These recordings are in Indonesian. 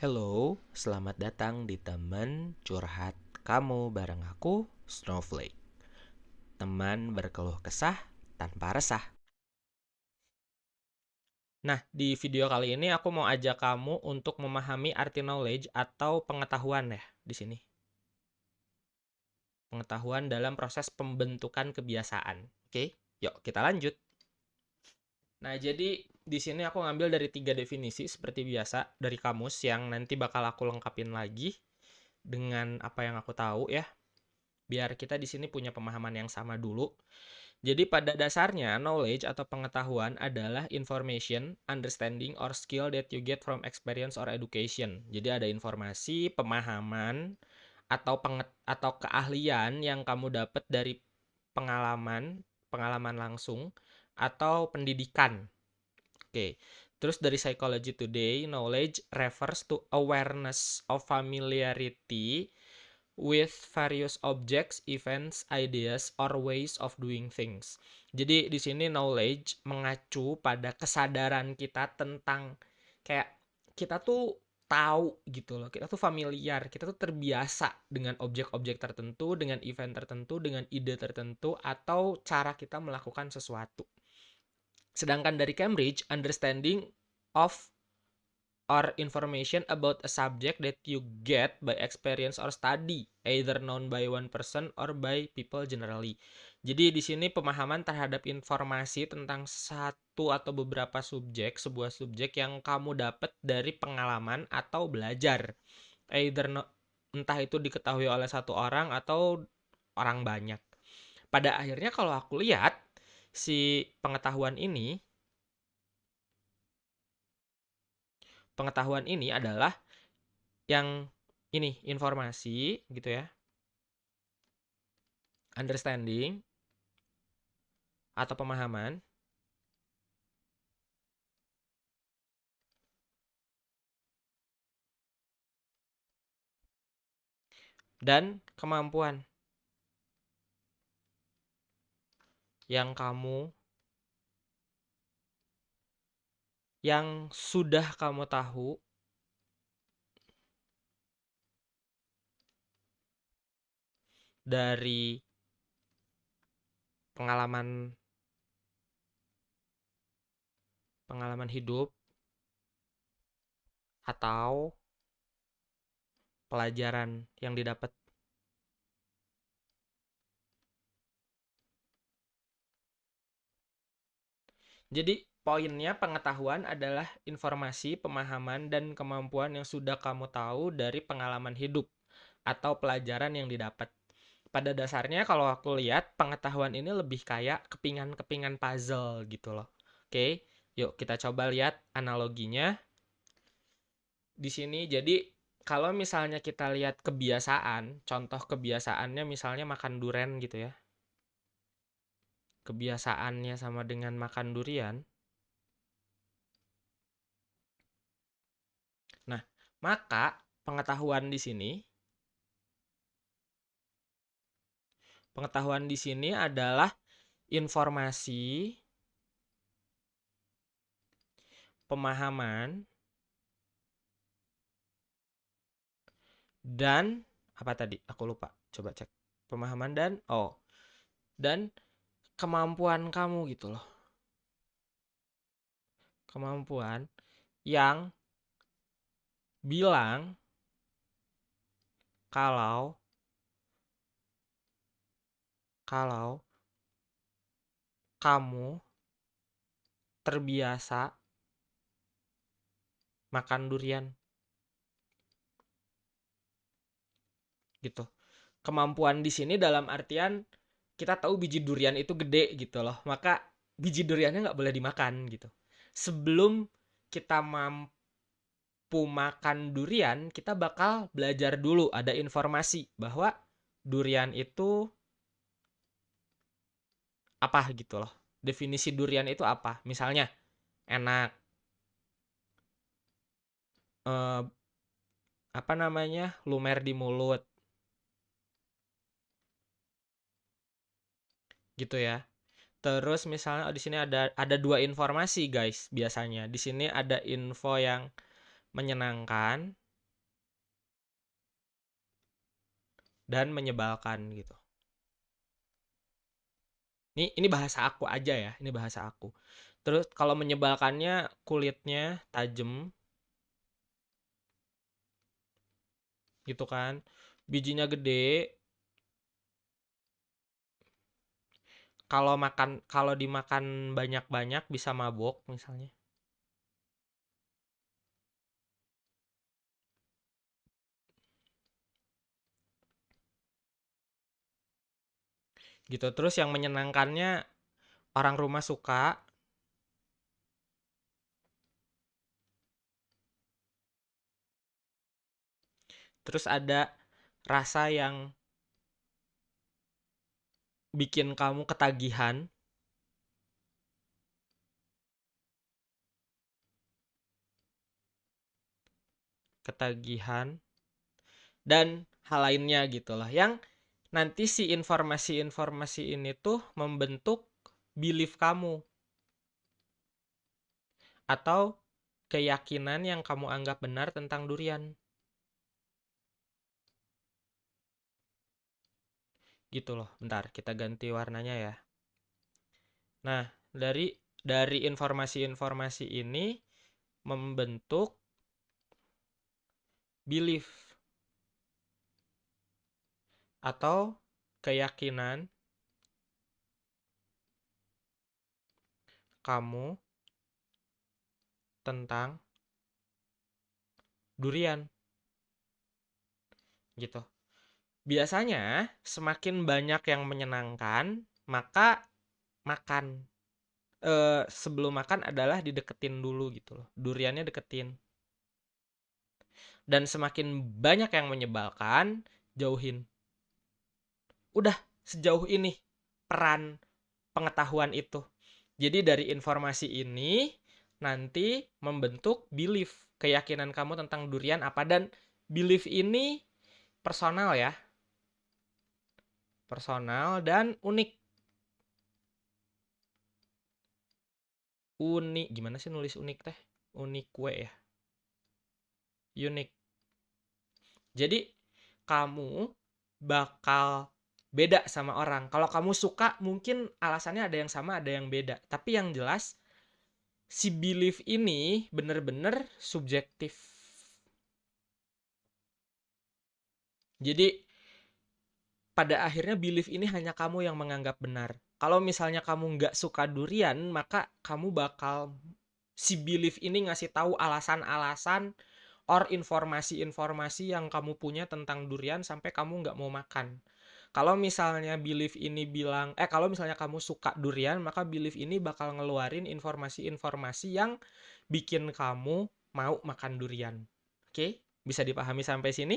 Hello, selamat datang di teman curhat kamu bareng aku, Snowflake. Teman berkeluh kesah tanpa resah. Nah, di video kali ini aku mau ajak kamu untuk memahami arti knowledge atau pengetahuan ya di sini. Pengetahuan dalam proses pembentukan kebiasaan. Oke, yuk kita lanjut. Nah, jadi di sini aku ngambil dari tiga definisi seperti biasa dari kamus yang nanti bakal aku lengkapin lagi dengan apa yang aku tahu ya. Biar kita di sini punya pemahaman yang sama dulu. Jadi pada dasarnya knowledge atau pengetahuan adalah information, understanding or skill that you get from experience or education. Jadi ada informasi, pemahaman atau penget atau keahlian yang kamu dapat dari pengalaman, pengalaman langsung atau pendidikan. Oke. Terus dari Psychology Today, knowledge refers to awareness of familiarity with various objects, events, ideas, or ways of doing things. Jadi di sini knowledge mengacu pada kesadaran kita tentang kayak kita tuh tahu gitu loh. Kita tuh familiar, kita tuh terbiasa dengan objek-objek tertentu, dengan event tertentu, dengan ide tertentu atau cara kita melakukan sesuatu. Sedangkan dari Cambridge, understanding of or information about a subject that you get by experience or study, either known by one person or by people generally. Jadi di sini pemahaman terhadap informasi tentang satu atau beberapa subjek, sebuah subjek yang kamu dapat dari pengalaman atau belajar. Either no, entah itu diketahui oleh satu orang atau orang banyak. Pada akhirnya kalau aku lihat si pengetahuan ini pengetahuan ini adalah yang ini informasi gitu ya. Understanding atau pemahaman. Dan kemampuan yang kamu yang sudah kamu tahu dari pengalaman pengalaman hidup atau pelajaran yang didapat Jadi poinnya pengetahuan adalah informasi, pemahaman, dan kemampuan yang sudah kamu tahu dari pengalaman hidup atau pelajaran yang didapat. Pada dasarnya kalau aku lihat pengetahuan ini lebih kayak kepingan-kepingan puzzle gitu loh. Oke, yuk kita coba lihat analoginya. Di sini jadi kalau misalnya kita lihat kebiasaan, contoh kebiasaannya misalnya makan duren gitu ya kebiasaannya sama dengan makan durian, nah, maka pengetahuan di sini pengetahuan di sini adalah informasi pemahaman dan apa tadi? Aku lupa. Coba cek. Pemahaman dan oh. Dan kemampuan kamu gitu loh. Kemampuan yang bilang kalau kalau kamu terbiasa makan durian gitu. Kemampuan di sini dalam artian kita tahu biji durian itu gede gitu loh maka biji duriannya nggak boleh dimakan gitu. Sebelum kita mampu makan durian kita bakal belajar dulu ada informasi bahwa durian itu apa gitu loh. Definisi durian itu apa? Misalnya enak. Eh, apa namanya? Lumer di mulut gitu ya. Terus misalnya oh, di sini ada ada dua informasi guys biasanya. Di sini ada info yang menyenangkan dan menyebalkan gitu. Ini ini bahasa aku aja ya, ini bahasa aku. Terus kalau menyebalkannya kulitnya tajam. Gitu kan. Bijinya gede, Kalau makan kalau dimakan banyak-banyak bisa mabok misalnya. Gitu. Terus yang menyenangkannya orang rumah suka. Terus ada rasa yang bikin kamu ketagihan. Ketagihan dan hal lainnya gitulah yang nanti si informasi-informasi ini tuh membentuk belief kamu atau keyakinan yang kamu anggap benar tentang durian. Gitu loh. Bentar, kita ganti warnanya ya. Nah, dari dari informasi-informasi ini membentuk belief atau keyakinan kamu tentang durian. Gitu. Biasanya semakin banyak yang menyenangkan, maka makan. E, sebelum makan adalah dideketin dulu gitu loh. Duriannya deketin. Dan semakin banyak yang menyebalkan, jauhin udah sejauh ini peran pengetahuan itu. Jadi dari informasi ini nanti membentuk belief, keyakinan kamu tentang durian apa dan belief ini personal ya. Personal dan unik. Unik, gimana sih nulis unik teh? Unik kue ya. Unik. Jadi kamu bakal beda sama orang. Kalau kamu suka mungkin alasannya ada yang sama, ada yang beda. Tapi yang jelas si belief ini bener-bener subjektif. Jadi pada akhirnya belief ini hanya kamu yang menganggap benar. Kalau misalnya kamu nggak suka durian, maka kamu bakal si belief ini ngasih tahu alasan-alasan or informasi-informasi yang kamu punya tentang durian sampai kamu nggak mau makan. Kalau misalnya belief ini bilang, eh kalau misalnya kamu suka durian, maka belief ini bakal ngeluarin informasi-informasi yang bikin kamu mau makan durian. Oke, bisa dipahami sampai sini?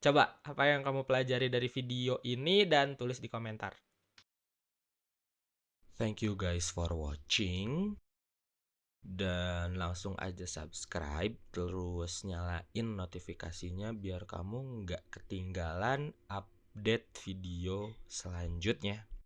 Coba apa yang kamu pelajari dari video ini dan tulis di komentar. Thank you guys for watching. Dan langsung aja subscribe, terus nyalain notifikasinya biar kamu nggak ketinggalan up update video selanjutnya.